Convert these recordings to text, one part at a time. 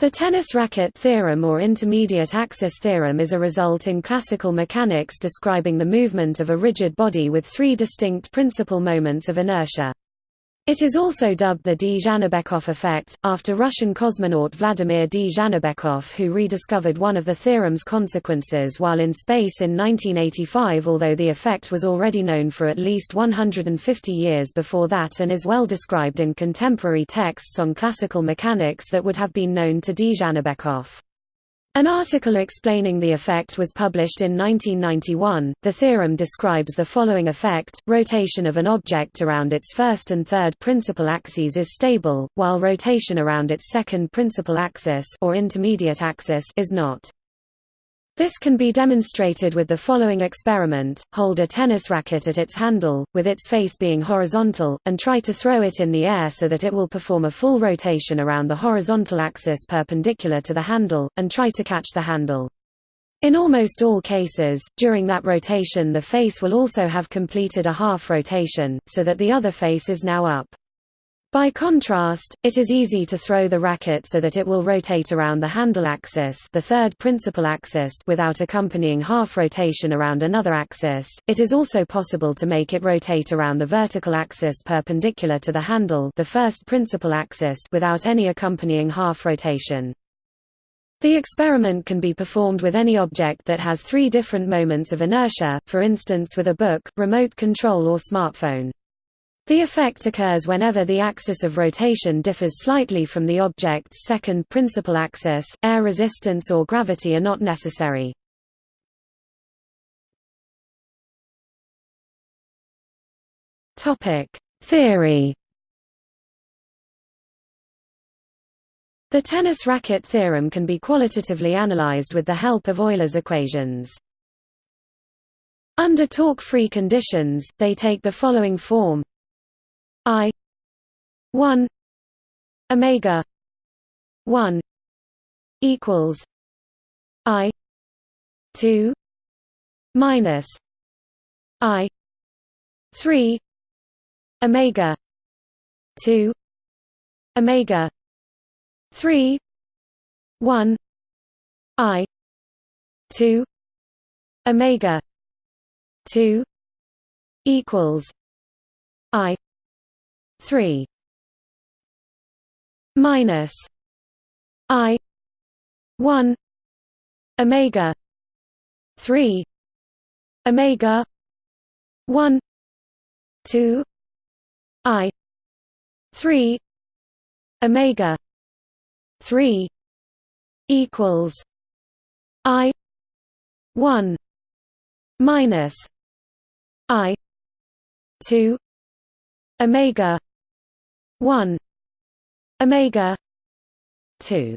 The tennis racket theorem or intermediate axis theorem is a result in classical mechanics describing the movement of a rigid body with three distinct principal moments of inertia. It is also dubbed the Dzhanibekov effect, after Russian cosmonaut Vladimir Dzhanibekov who rediscovered one of the theorem's consequences while in space in 1985 although the effect was already known for at least 150 years before that and is well described in contemporary texts on classical mechanics that would have been known to D. An article explaining the effect was published in 1991. The theorem describes the following effect: rotation of an object around its first and third principal axes is stable, while rotation around its second principal axis or intermediate axis is not. This can be demonstrated with the following experiment, hold a tennis racket at its handle, with its face being horizontal, and try to throw it in the air so that it will perform a full rotation around the horizontal axis perpendicular to the handle, and try to catch the handle. In almost all cases, during that rotation the face will also have completed a half rotation, so that the other face is now up. By contrast, it is easy to throw the racket so that it will rotate around the handle axis, the third principal axis, without accompanying half rotation around another axis. It is also possible to make it rotate around the vertical axis perpendicular to the handle, the first principal axis, without any accompanying half rotation. The experiment can be performed with any object that has three different moments of inertia, for instance with a book, remote control or smartphone. The effect occurs whenever the axis of rotation differs slightly from the object's second principal axis, air resistance or gravity are not necessary. Theory The tennis racket theorem can be qualitatively analyzed with the help of Euler's equations. Under torque-free conditions, they take the following form i 1 omega 1 equals i 2 minus i 3 omega 2 omega 3 1 i 2 omega 2 equals i 3 minus i 1 omega 3 omega 1 2 i 3 omega 3 equals i 1 minus i 2 omega 1 omega 2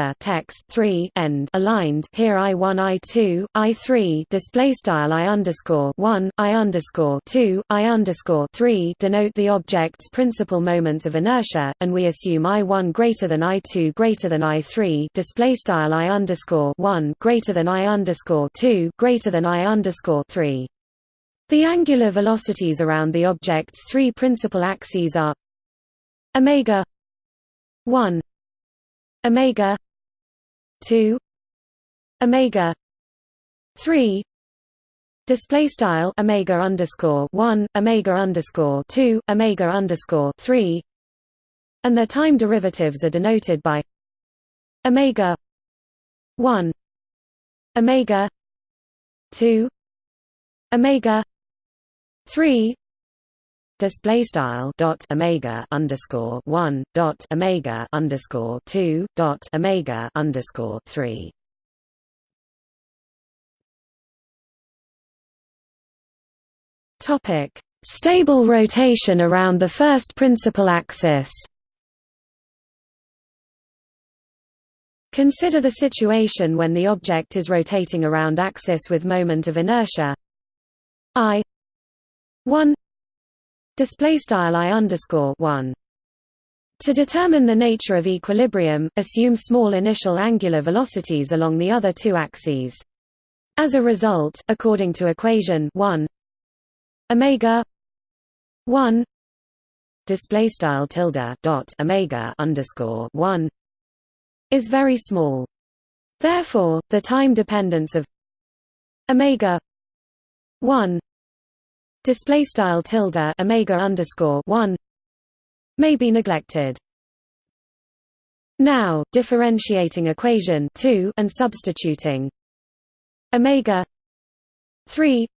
text 3 end aligned here i1 i2 i3 display style i underscore 1 i underscore 2 i underscore 3 denote the object's principal moments of inertia and we assume i1 greater than i2 greater than i3 display style i underscore 1 greater than i underscore 2 greater than i underscore 3 the angular velocities around the object's three principal axes are omega 1 omega 2 omega 3 display style omega underscore 1 omega underscore 2 omega underscore 3 and their time derivatives are denoted by omega 1 omega 2 omega 3 display style dot omega underscore one dot omega underscore two dot omega underscore three. Topic: Stable rotation around the first principal axis. Consider the situation when the object is rotating around axis with moment of inertia i 1 display style i underscore 1 to determine the nature of equilibrium, assume small initial angular velocities along the other two axes. As a result, according to equation 1 omega 1 display style tilde dot omega underscore 1 is very small. Therefore, the time dependence of omega 1 display style tilde omega underscore 1 may be neglected. Now differentiating equation 2 and substituting omega 3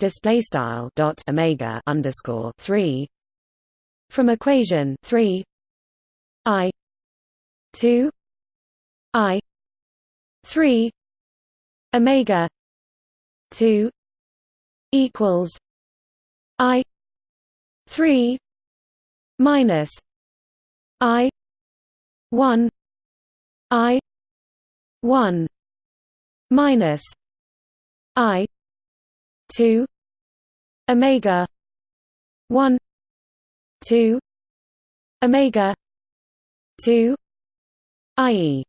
display style dot omega underscore 3 from equation 3 i 2 i 3 omega 2 equals I three minus I one I one minus I two Omega one two Omega two i.e.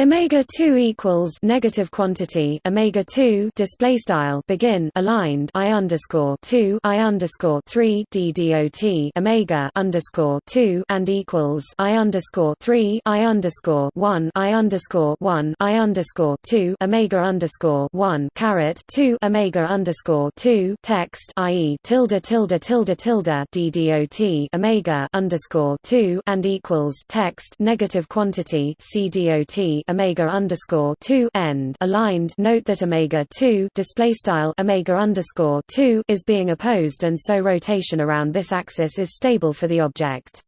Omega 2 equals negative quantity omega 2 display style begin aligned I underscore 2 I underscore 3 d dot omega underscore 2 and equals I underscore 3 I underscore 1 I underscore 1 I underscore 2 omega underscore 1 caret 2 omega underscore 2 text i.e. tilde tilde tilde tilde d dot omega underscore 2 and equals text negative quantity c dot omega underscore two end aligned. Note that omega two display style omega underscore two is being opposed, and so rotation around this axis is stable for the object.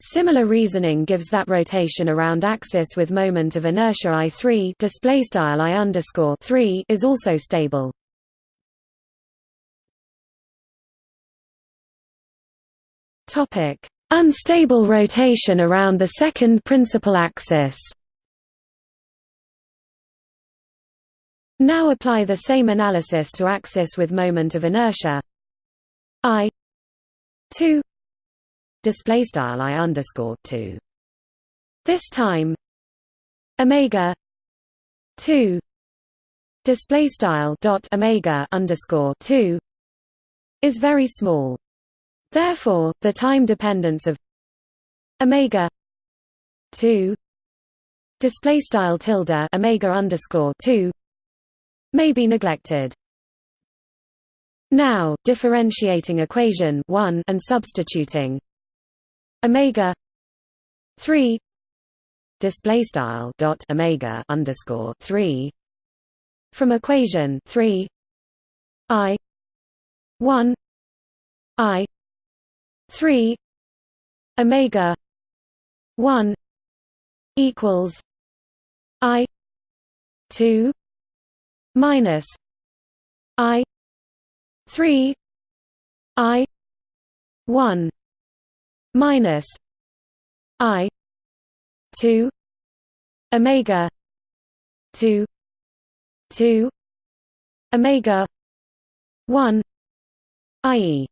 Similar reasoning gives that rotation around axis with moment of inertia i three display style i underscore three is also stable. Topic: Unstable rotation around the second principal axis. Now apply the same analysis to axis with moment of inertia. I 2 display style i underscore 2 this time omega 2 display style dot omega underscore 2 is very small. Therefore the time dependence of omega 2 display style tilde omega underscore 2 may be neglected. Now, differentiating equation 1 and substituting omega 3 display style dot omega underscore 3 from equation 3 i 1 i 3 omega 1 equals i 2 minus I three I one minus I two Omega two two Omega one i.e.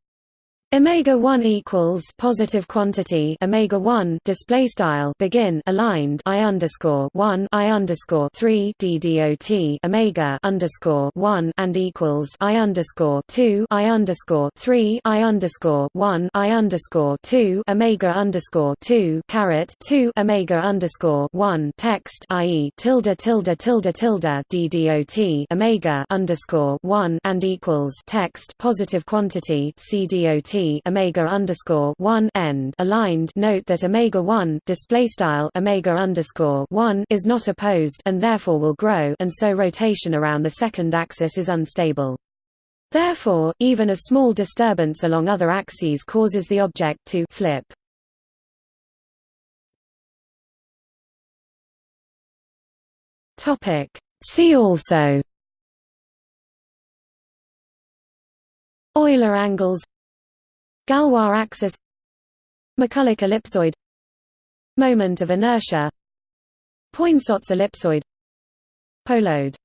Omega 1 equals positive quantity omega 1 display style begin aligned I underscore 1 I underscore 3 d dot omega underscore 1 and equals I underscore 2 I underscore 3 I underscore 1 I underscore 2 omega underscore 2 caret 2 omega underscore 1 text i.e. tilde tilde tilde tilde d dot omega underscore 1 and equals text positive quantity c dot omega underscore one end aligned. Note that omega one display style omega underscore one is not opposed and therefore will grow, and so rotation around the second axis is unstable. Therefore, even a small disturbance along other axes causes the object to flip. Topic. See also Euler angles Galois axis McCulloch ellipsoid Moment of inertia Poinsot's ellipsoid Polhode